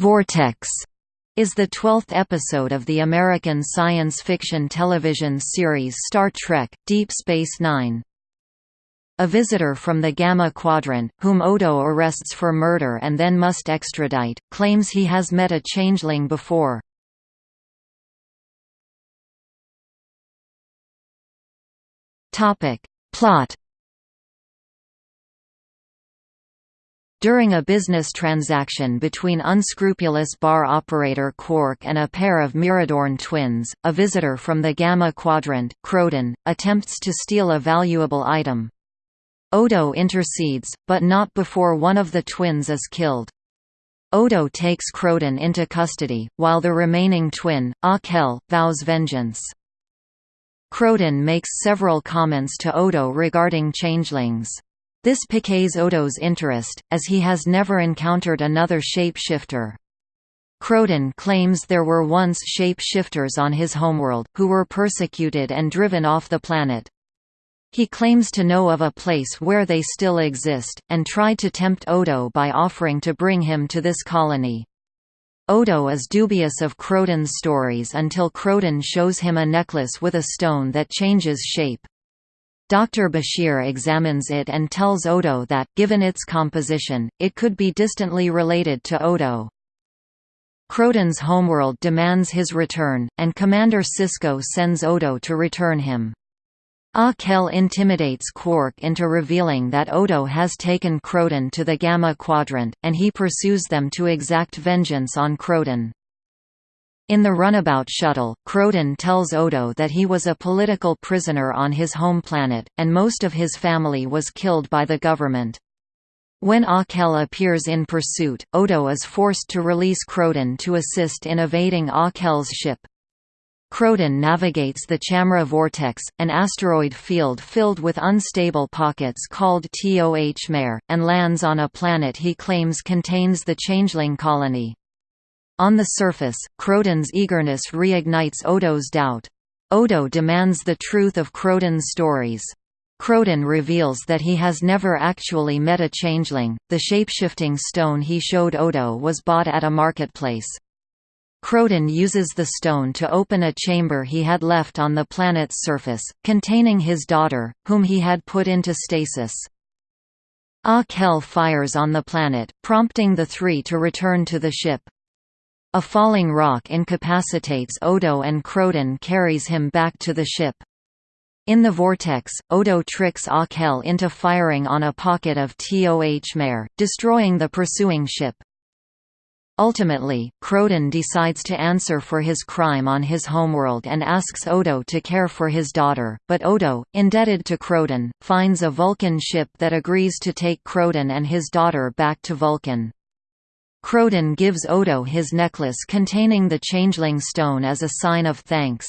Vortex is the twelfth episode of the American science fiction television series Star Trek – Deep Space Nine. A visitor from the Gamma Quadrant, whom Odo arrests for murder and then must extradite, claims he has met a changeling before. Plot During a business transaction between unscrupulous bar operator Quark and a pair of Miradorn twins, a visitor from the Gamma Quadrant, Croden, attempts to steal a valuable item. Odo intercedes, but not before one of the twins is killed. Odo takes Croden into custody, while the remaining twin, Ah-Kel, vows vengeance. Croden makes several comments to Odo regarding changelings. This piques Odo's interest, as he has never encountered another shape-shifter. Croden claims there were once shape-shifters on his homeworld, who were persecuted and driven off the planet. He claims to know of a place where they still exist, and tried to tempt Odo by offering to bring him to this colony. Odo is dubious of Croden's stories until Croden shows him a necklace with a stone that changes shape. Dr. Bashir examines it and tells Odo that, given its composition, it could be distantly related to Odo. Croden's homeworld demands his return, and Commander Sisko sends Odo to return him. Ah-Kel intimidates Quark into revealing that Odo has taken Croden to the Gamma Quadrant, and he pursues them to exact vengeance on Croden. In the runabout shuttle, Croden tells Odo that he was a political prisoner on his home planet, and most of his family was killed by the government. When Ah-Kel appears in pursuit, Odo is forced to release Croden to assist in evading Ah-Kel's ship. Croden navigates the Chamra vortex, an asteroid field filled with unstable pockets called Toh Maire, and lands on a planet he claims contains the Changeling colony. On the surface, Croden's eagerness reignites Odo's doubt. Odo demands the truth of Croden's stories. Croden reveals that he has never actually met a changeling, the shapeshifting stone he showed Odo was bought at a marketplace. Croden uses the stone to open a chamber he had left on the planet's surface, containing his daughter, whom he had put into stasis. Ah-Kel fires on the planet, prompting the three to return to the ship. A falling rock incapacitates Odo and Croden carries him back to the ship. In the vortex, Odo tricks Ah-Kel into firing on a pocket of Toh Maire, destroying the pursuing ship. Ultimately, Croden decides to answer for his crime on his homeworld and asks Odo to care for his daughter, but Odo, indebted to Croden, finds a Vulcan ship that agrees to take Croden and his daughter back to Vulcan. Croden gives Odo his necklace containing the Changeling Stone as a sign of thanks.